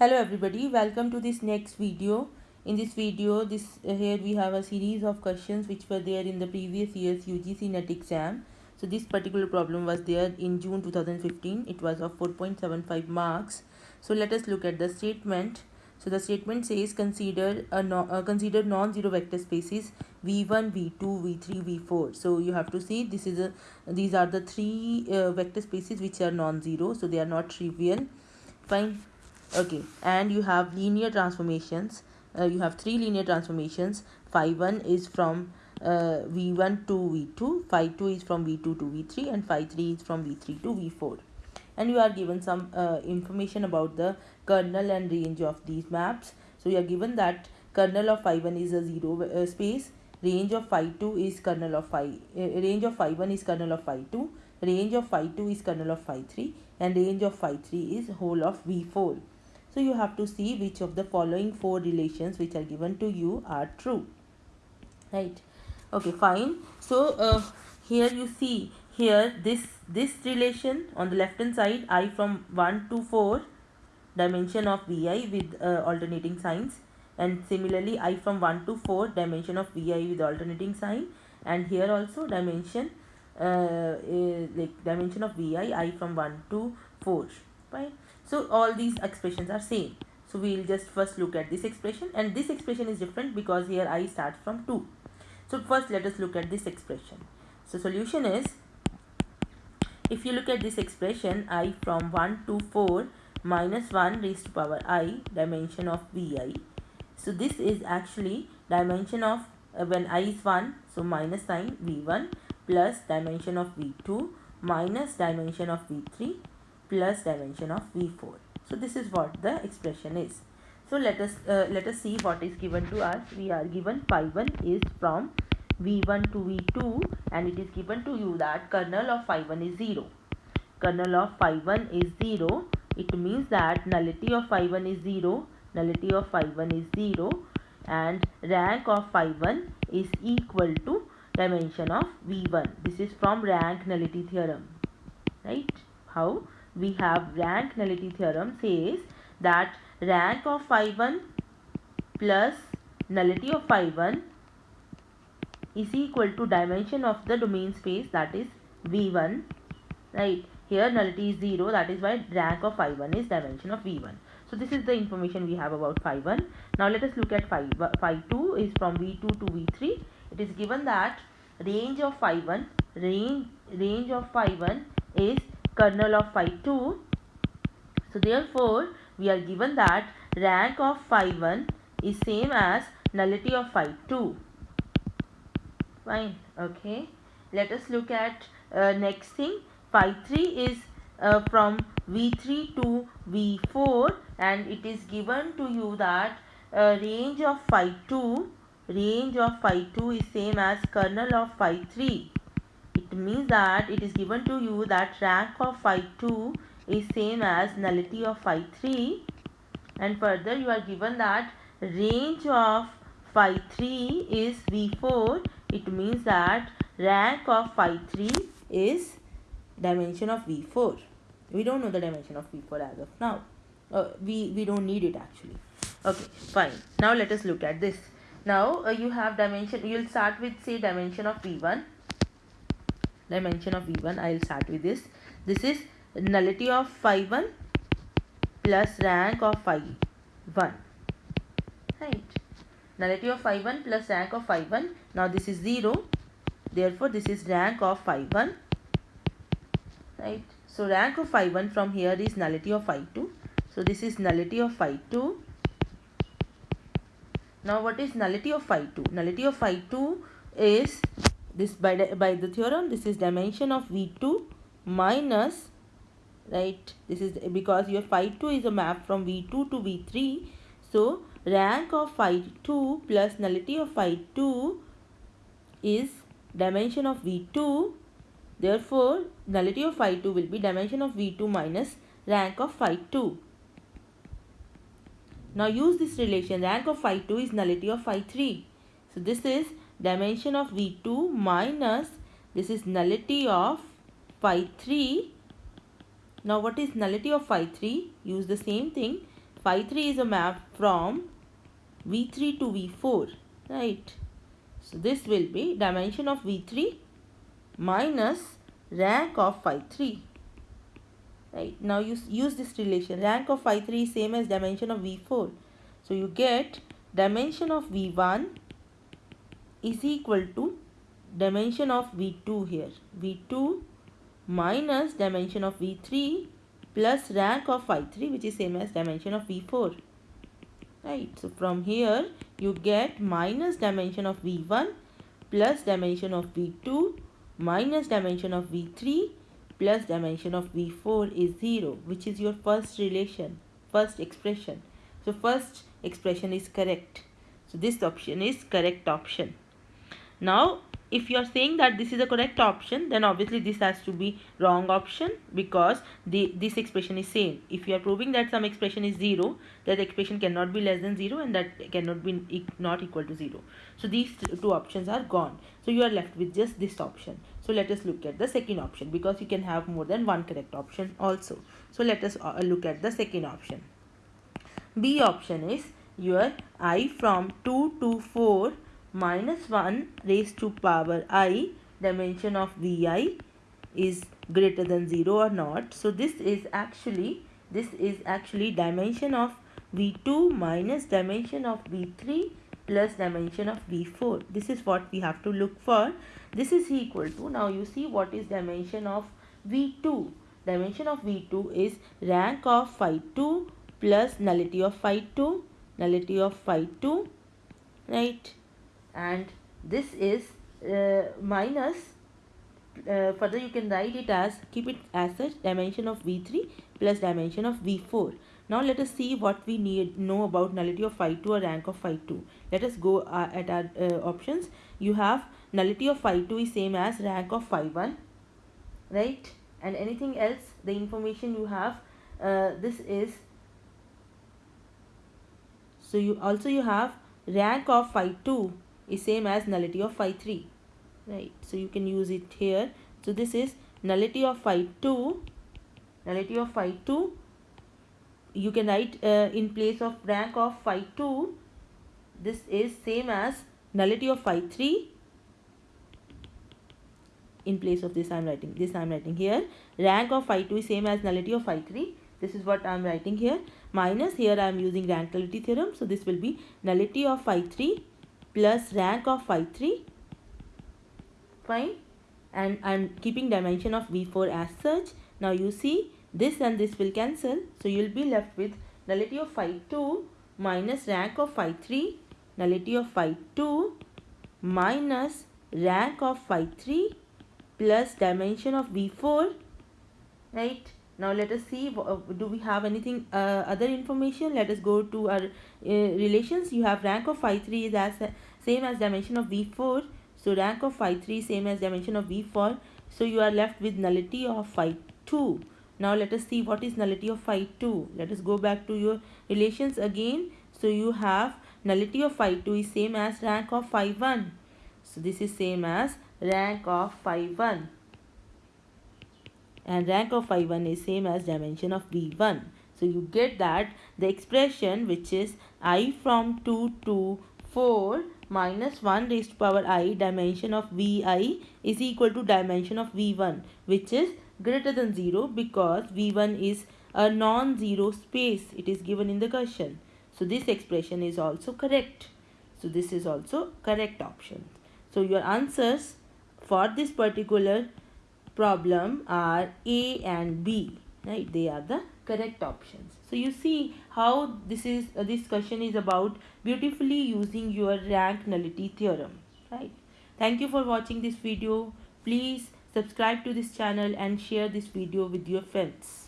hello everybody. Welcome to this next video. In this video this uh, here we have a series of questions which were there in the previous year's UGC NET exam. So this particular problem was there in June 2015 it was of 4.75 marks. So let us look at the statement. So the statement says consider a no, uh, consider non-zero vector spaces v1 v2 v3 v4 so you have to see this is a these are the three uh, vector spaces which are non-zero. So they are not trivial. Fine okay and you have linear transformations. Uh, you have three linear transformations. Phi 1 is from uh, v1 to v2 phi 2 is from v2 to v3 and phi 3 is from v3 to v4 and you are given some uh, information about the kernel and range of these maps. So you are given that kernel of phi 1 is a zero uh, space. Range of phi 2 is kernel of phi uh, range of phi 1 is kernel of phi 2 range of phi 2 is kernel of phi 3 and range of phi 3 is whole of v4 so you have to see which of the following four relations which are given to you are true. Right. Okay, fine. So uh, here you see here this this relation on the left hand side i from 1 to 4 dimension of vi with uh, alternating signs and similarly i from 1 to 4 dimension of vi with alternating sign and here also dimension uh, like dimension of vi i from 1 to 4 right so all these expressions are same. So we'll just first look at this expression and this expression is different because here i starts from 2 so first let us look at this expression. So solution is if you look at this expression i from 1 to 4 minus 1 raised to power i dimension of vi so this is actually dimension of uh, when i is 1 so minus sign v1 plus dimension of v2 minus dimension of v3 plus dimension of v4 so this is what the expression is. So let us uh, let us see what is given to us. We are given phi 1 is from v1 to v2 and it is given to you that kernel of phi 1 is 0 kernel of phi 1 is 0 it means that nullity of phi 1 is 0 nullity of phi 1 is 0 and rank of phi 1 is equal to dimension of v1 this is from rank nullity theorem. Right? How we have rank nullity theorem says that rank of phi 1 plus nullity of phi 1 is equal to dimension of the domain space that is v1 right? Here nullity is 0 that is why rank of phi 1 is dimension of v1 so this is the information we have about phi 1 now let us look at phi, phi 2 is from v2 to v3 it is given that range of phi 1 range range of phi 1 is kernel of phi 2. So therefore we are given that rank of phi 1 is same as nullity of phi 2. Fine. Okay. Let us look at uh, next thing. Phi 3 is uh, from V3 to V4 and it is given to you that uh, range of phi 2 range of phi 2 is same as kernel of phi 3 it means that it is given to you that rank of phi 2 is same as nullity of phi 3 and further you are given that range of phi 3 is v4 it means that rank of phi 3 is dimension of v4 we don't know the dimension of v4 as of now. Uh, we we don't need it actually. Okay fine. Now let us look at this. Now uh, you have dimension you'll start with say dimension of v1 dimension of v1 i'll start with this this is nullity of phi 1 plus rank of phi 1 right nullity of phi 1 plus rank of phi 1 now this is 0 therefore this is rank of phi 1 right so rank of phi 1 from here is nullity of phi 2 so this is nullity of phi 2 now what is nullity of phi 2 nullity of phi 2 is this by the, by the theorem this is dimension of v2 minus right this is because your phi 2 is a map from v2 to v3 so rank of phi 2 plus nullity of phi 2 is dimension of v2 therefore nullity of phi 2 will be dimension of v2 minus rank of phi 2 now use this relation rank of phi 2 is nullity of phi 3 so this is dimension of V2 minus this is nullity of phi 3. Now what is nullity of phi 3? Use the same thing. phi 3 is a map from v3 to v4 right so this will be dimension of v3 minus rank of phi 3 right now you use this relation rank of phi 3 is same as dimension of v4 so you get dimension of v1 is equal to dimension of v2 here. V2 minus dimension of v3 plus rank of phi 3 which is same as dimension of v4 right so from here you get minus dimension of v1 plus dimension of v2 minus dimension of v3 plus dimension of v4 is 0 which is your first relation first expression. So first expression is correct. So this option is correct option now if you are saying that this is a correct option then obviously this has to be wrong option because the this expression is same. If you are proving that some expression is 0 that expression cannot be less than 0 and that cannot be not equal to 0 so these two options are gone. So you are left with just this option. So let us look at the second option because you can have more than one correct option also. So let us uh, look at the second option. B option is your i from 2 to 4 minus 1 raised to power i dimension of vi is greater than 0 or not. So this is actually this is actually dimension of v2 minus dimension of v3 plus dimension of v4 this is what we have to look for. This is equal to now you see what is dimension of v2 dimension of v2 is rank of phi 2 plus nullity of phi 2 nullity of phi 2 right and this is uh, minus uh, further you can write it as keep it as such dimension of v3 plus dimension of v4 now let us see what we need know about nullity of phi 2 or rank of phi 2 let us go uh, at our uh, options. You have nullity of phi 2 is same as rank of phi 1 right? And anything else the information you have uh, this is so you also you have rank of phi 2 is same as nullity of phi 3 right? So you can use it here. So this is nullity of phi 2 nullity of phi 2 you can write uh, in place of rank of phi 2 this is same as nullity of phi 3 in place of this I am writing this I am writing here. Rank of phi 2 is same as nullity of phi 3 this is what I am writing here. Minus here I am using rank nullity theorem. So this will be nullity of phi 3 plus rank of phi 3 fine. And I'm keeping dimension of v4 as such. Now you see this and this will cancel. So you'll be left with nullity of phi 2 minus rank of phi 3 nullity of phi 2 minus rank of phi 3 plus dimension of v4 right now let us see uh, do we have anything uh, other information? Let us go to our uh, relations. You have rank of phi 3 is as same as dimension of v4 so rank of phi 3 same as dimension of v4 so you are left with nullity of phi 2 now let us see what is nullity of phi 2 let us go back to your relations again. So you have nullity of phi 2 is same as rank of phi 1 so this is same as rank of phi 1 and rank of phi 1 is same as dimension of v1 so you get that the expression which is i from 2 to 4 minus 1 raised to power i dimension of vi is equal to dimension of v1 which is greater than 0 because v1 is a non-zero space. It is given in the question. So this expression is also correct. So this is also correct option. So your answers for this particular problem are A and B right? They are the correct options. So you see how this is uh, this question is about beautifully using your rank nullity theorem right? Thank you for watching this video. Please subscribe to this channel and share this video with your friends